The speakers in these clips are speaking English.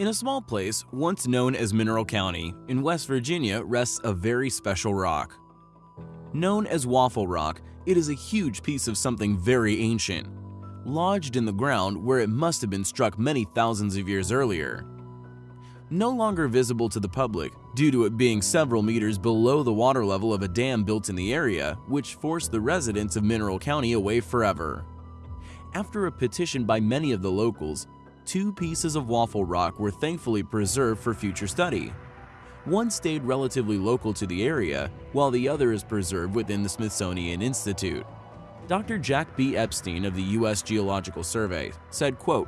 In a small place, once known as Mineral County, in West Virginia rests a very special rock. Known as Waffle Rock, it is a huge piece of something very ancient, lodged in the ground where it must have been struck many thousands of years earlier. No longer visible to the public due to it being several meters below the water level of a dam built in the area, which forced the residents of Mineral County away forever. After a petition by many of the locals, two pieces of waffle rock were thankfully preserved for future study. One stayed relatively local to the area, while the other is preserved within the Smithsonian Institute. Dr. Jack B. Epstein of the U.S. Geological Survey said, quote,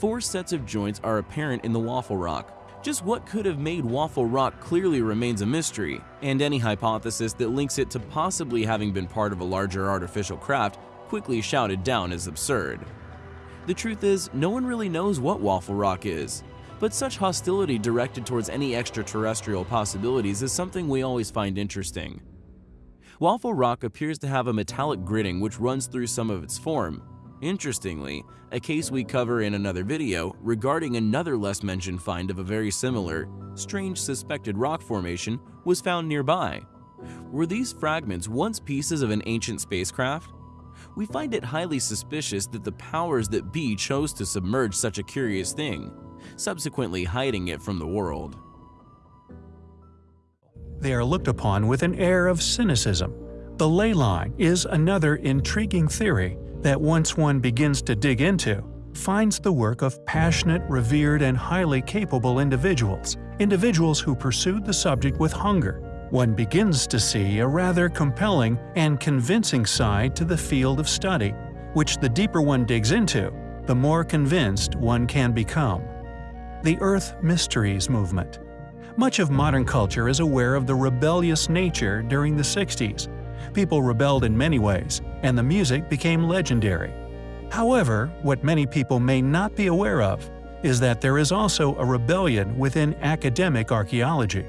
Four sets of joints are apparent in the waffle rock. Just what could have made waffle rock clearly remains a mystery, and any hypothesis that links it to possibly having been part of a larger artificial craft quickly shouted down as absurd. The truth is, no one really knows what Waffle Rock is, but such hostility directed towards any extraterrestrial possibilities is something we always find interesting. Waffle Rock appears to have a metallic gritting which runs through some of its form. Interestingly, a case we cover in another video regarding another less mentioned find of a very similar, strange suspected rock formation was found nearby. Were these fragments once pieces of an ancient spacecraft? We find it highly suspicious that the powers that be chose to submerge such a curious thing, subsequently hiding it from the world. They are looked upon with an air of cynicism. The ley line is another intriguing theory that once one begins to dig into, finds the work of passionate, revered, and highly capable individuals, individuals who pursued the subject with hunger, one begins to see a rather compelling and convincing side to the field of study, which the deeper one digs into, the more convinced one can become. The Earth Mysteries Movement Much of modern culture is aware of the rebellious nature during the 60s. People rebelled in many ways, and the music became legendary. However, what many people may not be aware of is that there is also a rebellion within academic archaeology.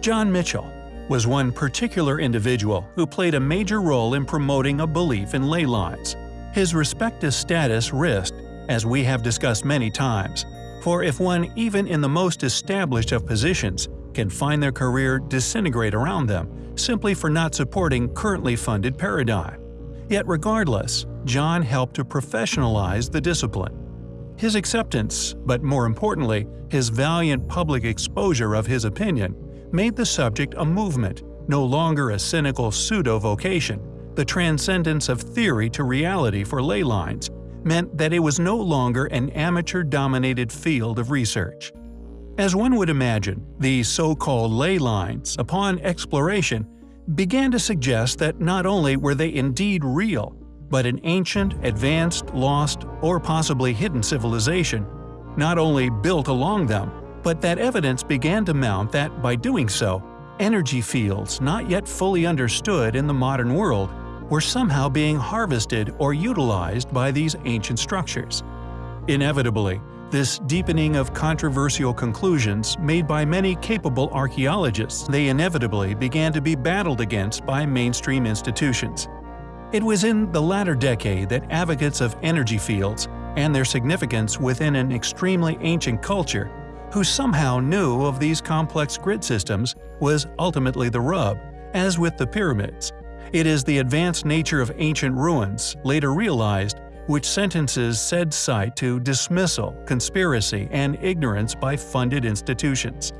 John Michell, was one particular individual who played a major role in promoting a belief in ley lines. His respected status risked, as we have discussed many times, for if one even in the most established of positions can find their career disintegrate around them simply for not supporting currently funded paradigm. Yet regardless, John helped to professionalize the discipline. His acceptance, but more importantly, his valiant public exposure of his opinion, made the subject a movement, no longer a cynical pseudo-vocation. The transcendence of theory to reality for ley lines meant that it was no longer an amateur-dominated field of research. As one would imagine, these so-called ley lines, upon exploration, began to suggest that not only were they indeed real, but an ancient, advanced, lost, or possibly hidden civilization not only built along them, but that evidence began to mount that, by doing so, energy fields not yet fully understood in the modern world were somehow being harvested or utilized by these ancient structures. Inevitably, this deepening of controversial conclusions made by many capable archaeologists they inevitably began to be battled against by mainstream institutions. It was in the latter decade that advocates of energy fields and their significance within an extremely ancient culture who somehow knew of these complex grid systems was ultimately the rub, as with the pyramids. It is the advanced nature of ancient ruins, later realized, which sentences said site to dismissal, conspiracy, and ignorance by funded institutions.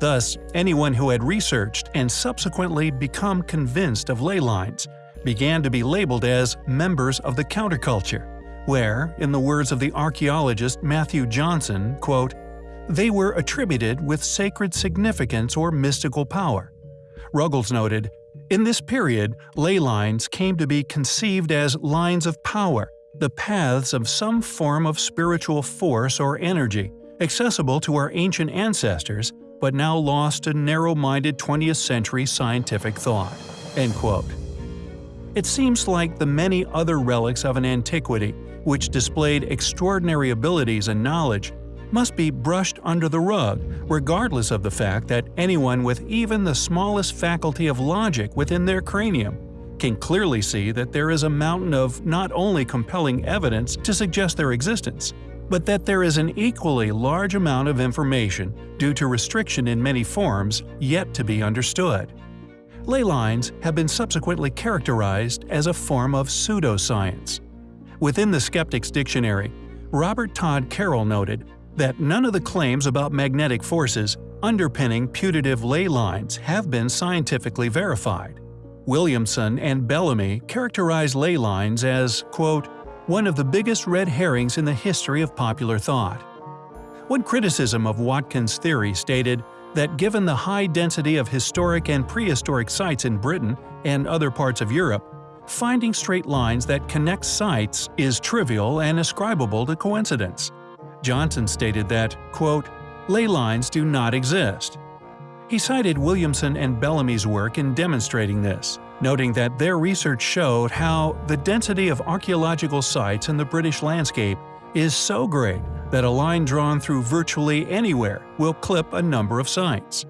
Thus, anyone who had researched and subsequently become convinced of ley lines began to be labeled as members of the counterculture, where, in the words of the archaeologist Matthew Johnson, quote, they were attributed with sacred significance or mystical power. Ruggles noted, In this period, ley lines came to be conceived as lines of power, the paths of some form of spiritual force or energy, accessible to our ancient ancestors, but now lost to narrow-minded 20th century scientific thought." End quote. It seems like the many other relics of an antiquity, which displayed extraordinary abilities and knowledge, must be brushed under the rug, regardless of the fact that anyone with even the smallest faculty of logic within their cranium can clearly see that there is a mountain of not only compelling evidence to suggest their existence, but that there is an equally large amount of information, due to restriction in many forms, yet to be understood. Ley lines have been subsequently characterized as a form of pseudoscience. Within the Skeptics Dictionary, Robert Todd Carroll noted that none of the claims about magnetic forces underpinning putative ley lines have been scientifically verified. Williamson and Bellamy characterize ley lines as, quote, one of the biggest red herrings in the history of popular thought. One criticism of Watkins' theory stated that given the high density of historic and prehistoric sites in Britain and other parts of Europe, finding straight lines that connect sites is trivial and ascribable to coincidence. Johnson stated that, quote, ley lines do not exist. He cited Williamson and Bellamy's work in demonstrating this, noting that their research showed how the density of archaeological sites in the British landscape is so great that a line drawn through virtually anywhere will clip a number of sites.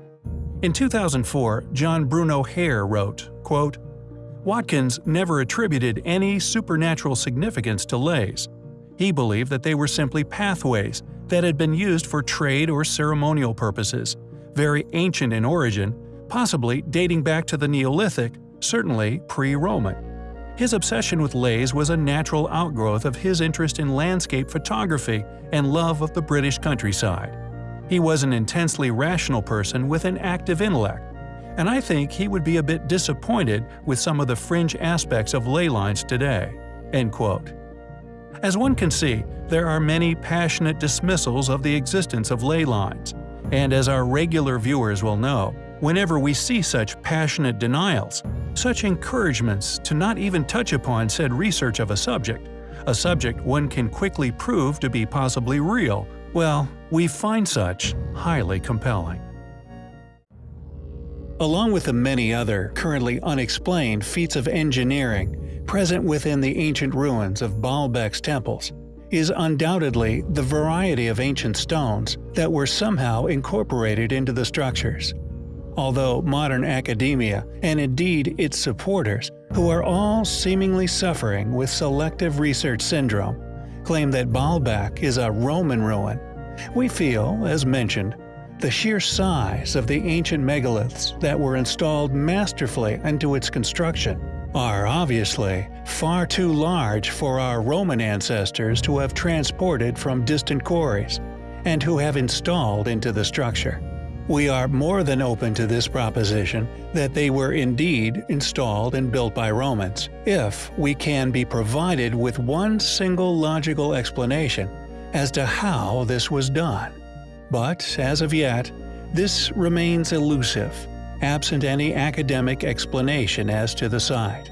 In 2004, John Bruno Hare wrote, quote, Watkins never attributed any supernatural significance to leys. He believed that they were simply pathways that had been used for trade or ceremonial purposes, very ancient in origin, possibly dating back to the Neolithic, certainly pre-Roman. His obsession with leys was a natural outgrowth of his interest in landscape photography and love of the British countryside. He was an intensely rational person with an active intellect, and I think he would be a bit disappointed with some of the fringe aspects of ley lines today." End quote. As one can see, there are many passionate dismissals of the existence of ley lines, and as our regular viewers will know, whenever we see such passionate denials, such encouragements to not even touch upon said research of a subject, a subject one can quickly prove to be possibly real, well, we find such highly compelling. Along with the many other, currently unexplained feats of engineering present within the ancient ruins of Baalbek's temples, is undoubtedly the variety of ancient stones that were somehow incorporated into the structures. Although modern academia, and indeed its supporters, who are all seemingly suffering with selective research syndrome, claim that Baalbek is a Roman ruin, we feel, as mentioned, the sheer size of the ancient megaliths that were installed masterfully into its construction are obviously far too large for our Roman ancestors to have transported from distant quarries, and who have installed into the structure. We are more than open to this proposition that they were indeed installed and built by Romans, if we can be provided with one single logical explanation as to how this was done. But, as of yet, this remains elusive, absent any academic explanation as to the site.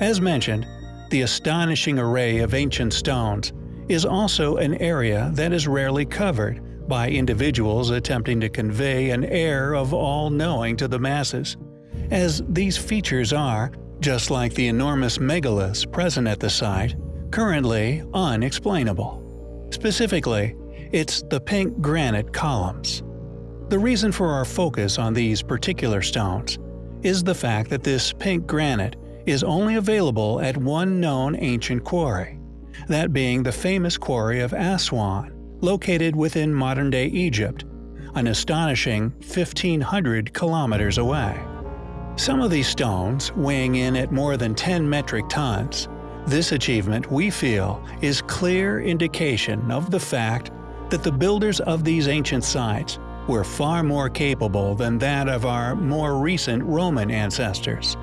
As mentioned, the astonishing array of ancient stones is also an area that is rarely covered by individuals attempting to convey an air of all-knowing to the masses, as these features are, just like the enormous megaliths present at the site, currently unexplainable. Specifically, it's the pink granite columns. The reason for our focus on these particular stones is the fact that this pink granite is only available at one known ancient quarry, that being the famous quarry of Aswan, located within modern-day Egypt, an astonishing 1500 kilometers away. Some of these stones weighing in at more than 10 metric tons, this achievement, we feel, is clear indication of the fact that the builders of these ancient sites were far more capable than that of our more recent Roman ancestors.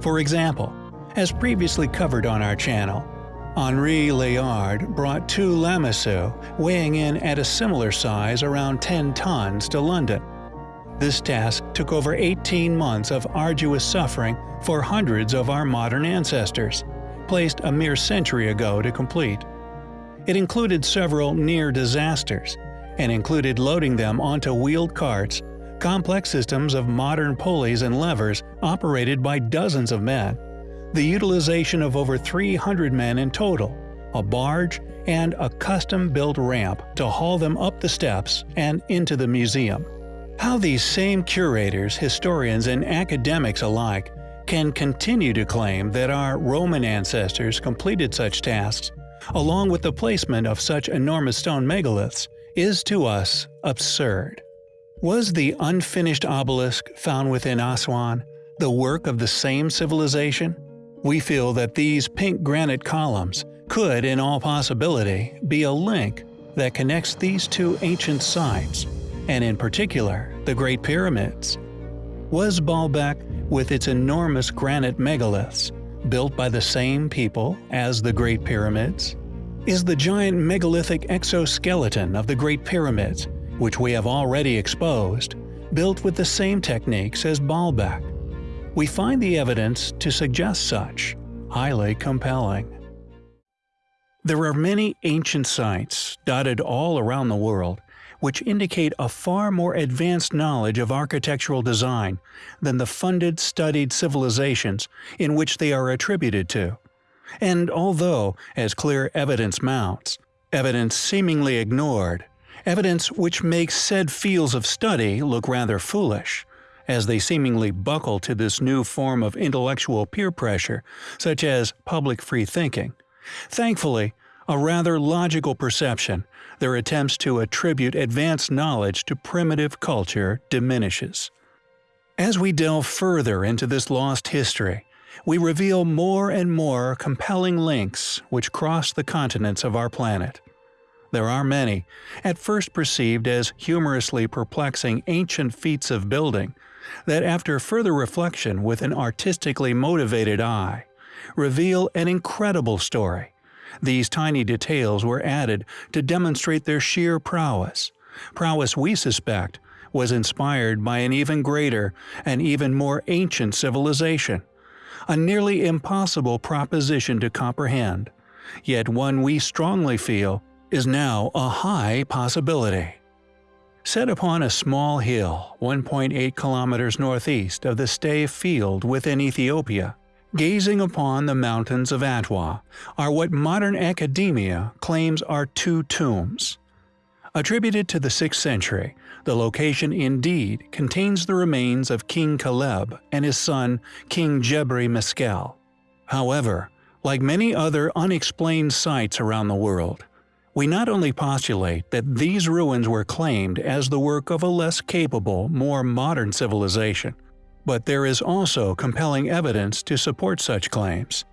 For example, as previously covered on our channel, Henry Layard brought two lamassu weighing in at a similar size around 10 tons to London. This task took over 18 months of arduous suffering for hundreds of our modern ancestors, placed a mere century ago to complete. It included several near disasters, and included loading them onto wheeled carts, complex systems of modern pulleys and levers operated by dozens of men, the utilization of over 300 men in total, a barge, and a custom-built ramp to haul them up the steps and into the museum. How these same curators, historians, and academics alike can continue to claim that our Roman ancestors completed such tasks along with the placement of such enormous stone megaliths, is to us absurd. Was the unfinished obelisk found within Aswan the work of the same civilization? We feel that these pink granite columns could, in all possibility, be a link that connects these two ancient sites, and in particular, the Great Pyramids. Was Baalbek, with its enormous granite megaliths, built by the same people as the Great Pyramids? Is the giant megalithic exoskeleton of the Great Pyramids, which we have already exposed, built with the same techniques as Baalbek? We find the evidence to suggest such, highly compelling. There are many ancient sites dotted all around the world which indicate a far more advanced knowledge of architectural design than the funded studied civilizations in which they are attributed to. And although, as clear evidence mounts, evidence seemingly ignored, evidence which makes said fields of study look rather foolish, as they seemingly buckle to this new form of intellectual peer pressure, such as public free thinking, Thankfully, a rather logical perception, their attempts to attribute advanced knowledge to primitive culture diminishes. As we delve further into this lost history, we reveal more and more compelling links which cross the continents of our planet. There are many, at first perceived as humorously perplexing ancient feats of building, that after further reflection with an artistically motivated eye, reveal an incredible story these tiny details were added to demonstrate their sheer prowess. Prowess we suspect was inspired by an even greater and even more ancient civilization. A nearly impossible proposition to comprehend, yet one we strongly feel is now a high possibility. Set upon a small hill 1.8 kilometers northeast of the Stay Field within Ethiopia, gazing upon the mountains of Adwa are what modern academia claims are two tombs. Attributed to the 6th century, the location indeed contains the remains of King Kaleb and his son King Gebre Meskel. However, like many other unexplained sites around the world, we not only postulate that these ruins were claimed as the work of a less capable, more modern civilization, but there is also compelling evidence to support such claims.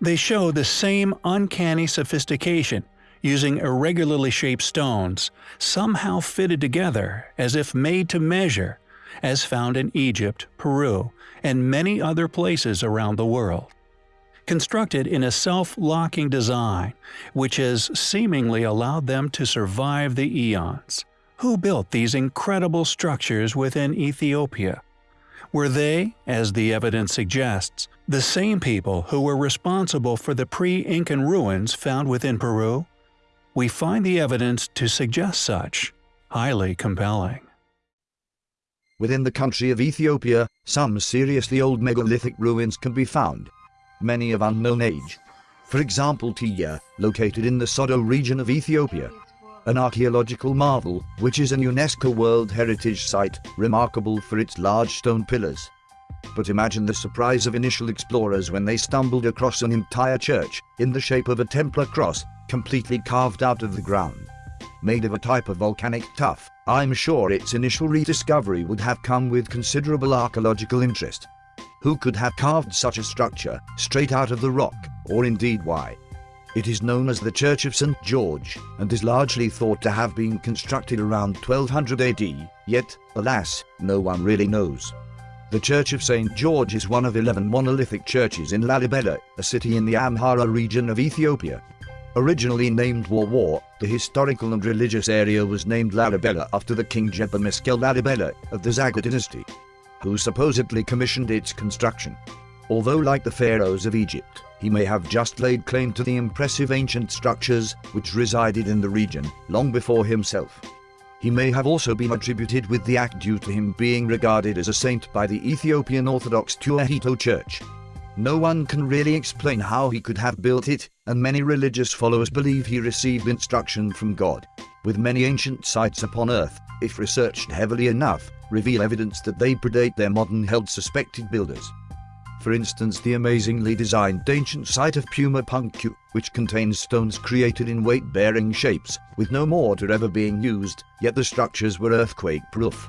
They show the same uncanny sophistication, using irregularly shaped stones, somehow fitted together as if made to measure, as found in Egypt, Peru, and many other places around the world. Constructed in a self-locking design, which has seemingly allowed them to survive the eons. Who built these incredible structures within Ethiopia? Were they, as the evidence suggests, the same people who were responsible for the pre-Incan ruins found within Peru? We find the evidence to suggest such highly compelling. Within the country of Ethiopia, some seriously old megalithic ruins can be found, many of unknown age. For example Tiya, located in the Sodo region of Ethiopia, an archaeological marvel, which is an UNESCO World Heritage Site, remarkable for its large stone pillars. But imagine the surprise of initial explorers when they stumbled across an entire church, in the shape of a Templar cross, completely carved out of the ground. Made of a type of volcanic tuff, I'm sure its initial rediscovery would have come with considerable archaeological interest. Who could have carved such a structure, straight out of the rock, or indeed why? It is known as the Church of St. George, and is largely thought to have been constructed around 1200 AD, yet, alas, no one really knows. The Church of St. George is one of 11 monolithic churches in Lalibela, a city in the Amhara region of Ethiopia. Originally named War, the historical and religious area was named Lalibela after the king Gebre Meskel Lalibela of the Zagwe dynasty, who supposedly commissioned its construction. Although like the pharaohs of Egypt, he may have just laid claim to the impressive ancient structures which resided in the region long before himself. He may have also been attributed with the act due to him being regarded as a saint by the Ethiopian Orthodox Tewahedo Church. No one can really explain how he could have built it, and many religious followers believe he received instruction from God. With many ancient sites upon Earth, if researched heavily enough, reveal evidence that they predate their modern held suspected builders. For instance, the amazingly designed ancient site of Puma Punku, which contains stones created in weight-bearing shapes, with no mortar ever being used, yet the structures were earthquake-proof.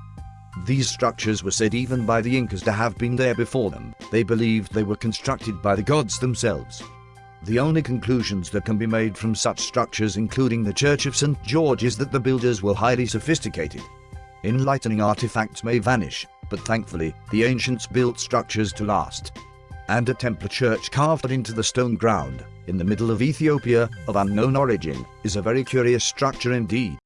These structures were said even by the Incas to have been there before them. They believed they were constructed by the gods themselves. The only conclusions that can be made from such structures including the Church of St. George is that the builders were highly sophisticated. Enlightening artifacts may vanish, but thankfully, the ancients built structures to last. And a Templar church carved into the stone ground, in the middle of Ethiopia, of unknown origin, is a very curious structure indeed.